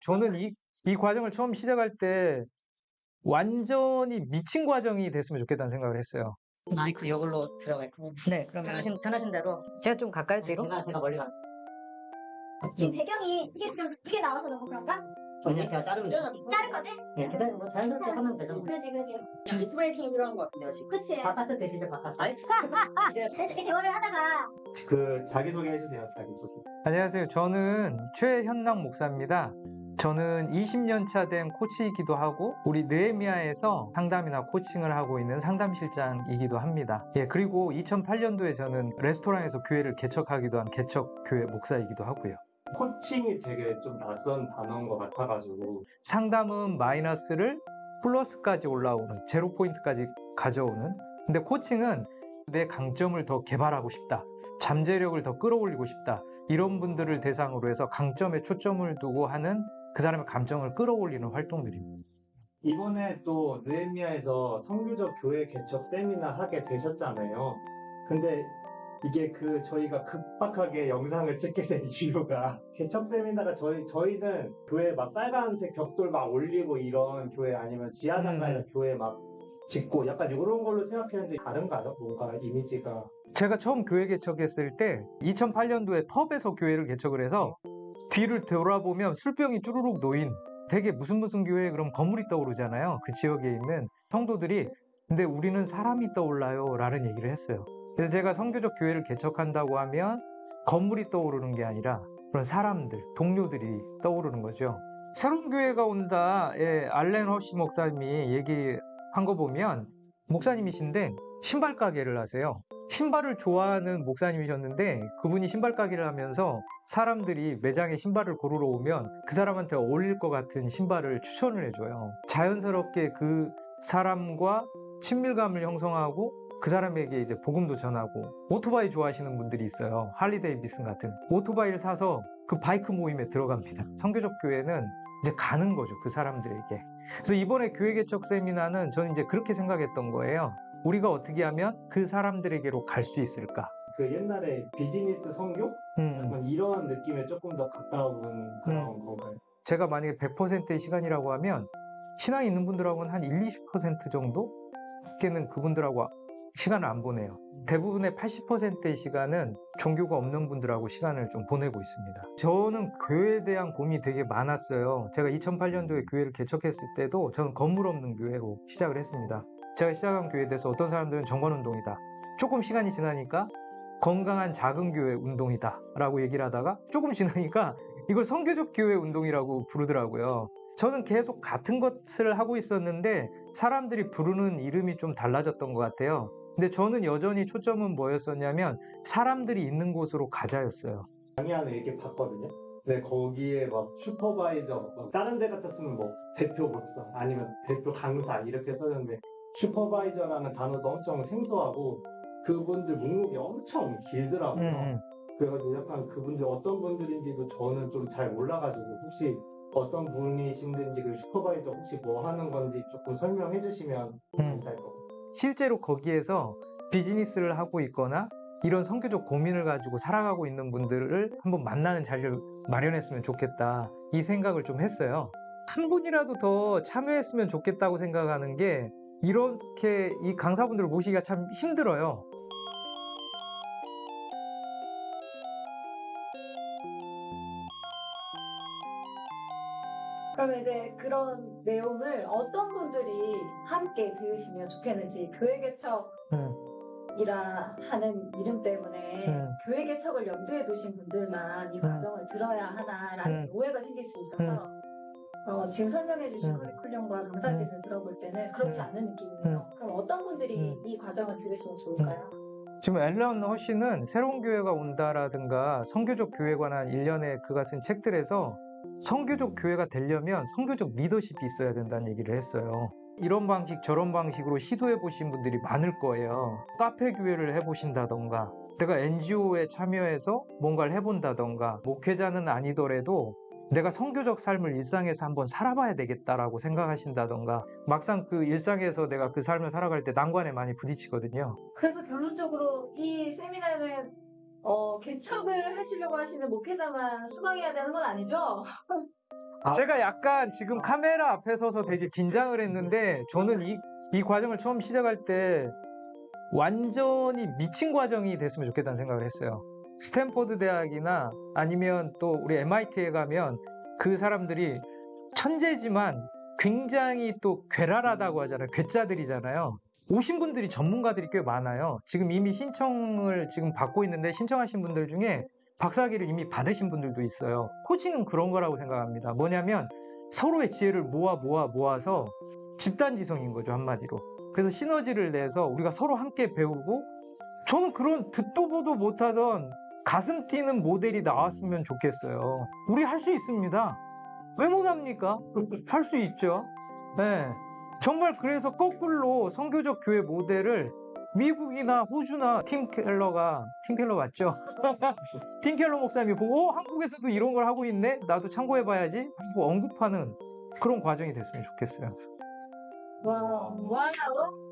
저는 이, 이 과정을 처음 시작할 때 완전히 미친 과정이 됐으면 좋겠다는 생각을 했어요. 마이크 이걸로 들어가 있고 네, 그러면 편하신 편하신 대로 제가 좀 가까이 뒤로. 제가 제가 멀리 가. 지금 배경이 이게 지금 이게 나와서 너무 그런가? 그냥 제가 자르면 돼요. 자를 거지? 네, 그냥 뭐 자연스럽게 하면 되죠. 그러지 그러지 아이스브레이킹이 필요한 것 같은데요 지금. 그치 드시죠 바카스. 이제 이렇게 대화를 하다가 그 자기소개 해주세요 자기소개 안녕하세요. 저는 최현랑 목사입니다. 저는 20년 차 된 코치이기도 하고 우리 느헤미야에서 상담이나 코칭을 하고 있는 상담실장이기도 합니다. 예, 그리고 2008년도에 저는 레스토랑에서 교회를 개척하기도 한 개척 교회 목사이기도 하고요. 코칭이 되게 좀 낯선 단어인 것 같아가지고 상담은 마이너스를 플러스까지 올라오는 제로 포인트까지 가져오는 근데 코칭은 내 강점을 더 개발하고 싶다 잠재력을 더 끌어올리고 싶다 이런 분들을 대상으로 해서 강점에 초점을 두고 하는 그 사람의 감정을 끌어올리는 활동들입니다. 이번에 또 느헤미야에서 성교적 교회 개척 세미나 하게 되셨잖아요. 근데 이게 그 저희가 급박하게 영상을 찍게 된 이유가 개척 세미나가 저희 저희는 교회 막 빨간색 벽돌 막 올리고 이런 교회 아니면 지하상가에서 교회 막 짓고 약간 이런 걸로 생각했는데 다른가요? 뭔가 이미지가. 제가 처음 교회 개척했을 때 2008년도에 펍에서 교회를 개척을 해서 뒤를 돌아보면 술병이 쭈루룩 놓인 되게 무슨 무슨 교회 그럼 건물이 떠오르잖아요. 그 지역에 있는 성도들이 근데 우리는 사람이 떠올라요 라는 얘기를 했어요. 그래서 제가 성교적 교회를 개척한다고 하면 건물이 떠오르는 게 아니라 그런 사람들, 동료들이 떠오르는 거죠. 새로운 교회가 온다. 예, 알렌 허시 목사님이 얘기한 거 보면 목사님이신데 신발 가게를 하세요. 신발을 좋아하는 목사님이셨는데 그분이 신발 가게를 하면서 사람들이 매장에 신발을 고르러 오면 그 사람한테 어울릴 것 같은 신발을 추천을 해줘요. 자연스럽게 그 사람과 친밀감을 형성하고 그 사람에게 이제 복음도 전하고 오토바이 좋아하시는 분들이 있어요. 할리 데이비슨 같은 오토바이를 사서 그 바이크 모임에 들어갑니다. 성교적 교회는 이제 가는 거죠. 그 사람들에게. 그래서 이번에 교회 개척 세미나는 저는 이제 그렇게 생각했던 거예요. 우리가 어떻게 하면 그 사람들에게로 갈 수 있을까? 그 옛날에 비즈니스 성교? 음, 약간 이런 느낌에 조금 더 가까운 그런 건가요? 제가 만약에 100%의 시간이라고 하면 신앙이 있는 분들하고는 한 1, 20% 정도? 밖에는 그분들하고 시간을 안 보내요. 대부분의 80%의 시간은 종교가 없는 분들하고 시간을 좀 보내고 있습니다. 저는 교회에 대한 고민이 되게 많았어요. 제가 2008년도에 교회를 개척했을 때도 저는 건물 없는 교회로 시작을 했습니다. 제가 시작한 교회에 대해서 어떤 사람들은 정관운동이다. 조금 시간이 지나니까 건강한 작은 교회 운동이다 라고 얘기를 하다가 조금 지나니까 이걸 성교적 교회 운동이라고 부르더라고요. 저는 계속 같은 것을 하고 있었는데 사람들이 부르는 이름이 좀 달라졌던 것 같아요. 근데 저는 여전히 초점은 뭐였었냐면 사람들이 있는 곳으로 가자였어요. 강의하는 얘기 봤거든요. 근데 거기에 막 슈퍼바이저, 막 다른 데 같았으면 뭐 대표 목사 아니면 대표 강사 이렇게 썼는데 슈퍼바이저라는 단어도 엄청 생소하고 그분들 목록이 엄청 길더라고요. 음, 그래가지고 약간 그분들 어떤 분들인지도 저는 좀 잘 몰라가지고 혹시 어떤 분이신지 그 슈퍼바이저 혹시 뭐 하는 건지 조금 설명해 주시면 음. 감사할 것 같아요. 실제로 거기에서 비즈니스를 하고 있거나 이런 성교적 고민을 가지고 살아가고 있는 분들을 한번 만나는 자리를 마련했으면 좋겠다 이 생각을 좀 했어요. 한 분이라도 더 참여했으면 좋겠다고 생각하는 게 이렇게 이 강사분들을 모시기가 참 힘들어요. 그러면 이제 그런 내용을 어떤 분들이 함께 들으시면 좋겠는지 교회 개척이라 하는 이름 때문에 음. 교회 개척을 염두에 두신 분들만 이 음. 과정을 들어야 하나라는 음. 오해가 생길 수 있어서 어, 지금 설명해 주신 음. 커리큘럼과 강사진을 들어볼 때는 그렇지 음. 않은 느낌이에요. 그럼 어떤 분들이 음. 이 과정을 들으시면 좋을까요? 지금 앨런 허쉬는 새로운 교회가 온다라든가 성교적 교회에 관한 일련의 그가 쓴 책들에서 성교적 교회가 되려면 성교적 리더십이 있어야 된다는 얘기를 했어요. 이런 방식 저런 방식으로 시도해 보신 분들이 많을 거예요. 카페 교회를 해 보신다던가 내가 NGO에 참여해서 뭔가를 해본다던가 목회자는 아니더라도 내가 성교적 삶을 일상에서 한번 살아봐야 되겠다라고 생각하신다던가 막상 그 일상에서 내가 그 삶을 살아갈 때 난관에 많이 부딪히거든요. 그래서 결론적으로 이 세미나는 어, 개척을 하시려고 하시는 목회자만 수강해야 되는 건 아니죠? 아. 제가 약간 지금 카메라 앞에 서서 되게 긴장을 했는데 저는 이, 이 과정을 처음 시작할 때 완전히 미친 과정이 됐으면 좋겠다는 생각을 했어요. 스탠포드 대학이나 아니면 또 우리 MIT에 가면 그 사람들이 천재지만 굉장히 또 괴랄하다고 하잖아요. 괴짜들이잖아요. 오신 분들이 전문가들이 꽤 많아요. 지금 이미 신청을 지금 받고 있는데 신청하신 분들 중에 박사학위를 이미 받으신 분들도 있어요. 코칭은 그런 거라고 생각합니다. 뭐냐면 서로의 지혜를 모아 모아 모아서 집단지성인 거죠, 한마디로. 그래서 시너지를 내서 우리가 서로 함께 배우고 저는 그런 듣도 보도 못하던 가슴 뛰는 모델이 나왔으면 좋겠어요. 우리 할 수 있습니다. 왜 못합니까? 할 수 있죠. 네. 정말 그래서 거꾸로 성교적 교회 모델을 미국이나 호주나 팀 켈러가 팀 켈러 맞죠? 팀 켈러 목사님이 보고 어, 한국에서도 이런 걸 하고 있네? 나도 참고해 봐야지 하고 언급하는 그런 과정이 됐으면 좋겠어요. 와, wow.